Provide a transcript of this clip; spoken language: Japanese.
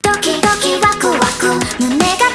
ドキドキワクワク。胸が